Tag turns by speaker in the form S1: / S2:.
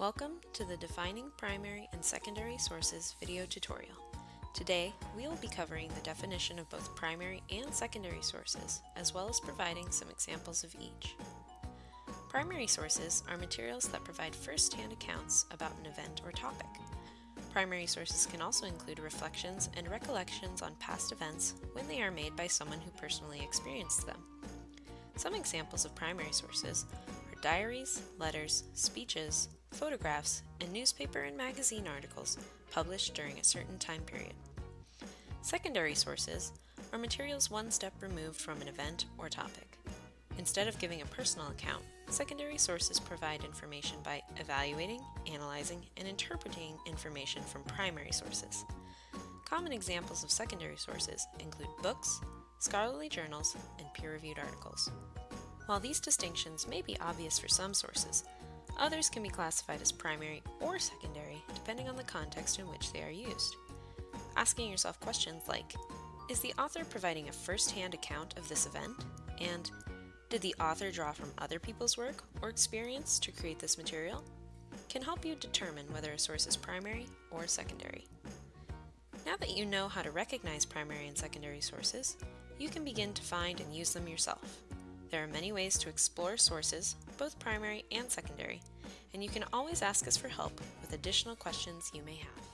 S1: Welcome to the Defining Primary and Secondary Sources video tutorial. Today, we will be covering the definition of both primary and secondary sources, as well as providing some examples of each. Primary sources are materials that provide first-hand accounts about an event or topic. Primary sources can also include reflections and recollections on past events when they are made by someone who personally experienced them. Some examples of primary sources are diaries, letters, speeches, photographs, and newspaper and magazine articles published during a certain time period. Secondary sources are materials one step removed from an event or topic. Instead of giving a personal account, secondary sources provide information by evaluating, analyzing, and interpreting information from primary sources. Common examples of secondary sources include books, scholarly journals, and peer-reviewed articles. While these distinctions may be obvious for some sources, others can be classified as primary or secondary depending on the context in which they are used. Asking yourself questions like, is the author providing a first-hand account of this event? And did the author draw from other people's work or experience to create this material? Can help you determine whether a source is primary or secondary. Now that you know how to recognize primary and secondary sources, you can begin to find and use them yourself. There are many ways to explore sources, both primary and secondary, and you can always ask us for help with additional questions you may have.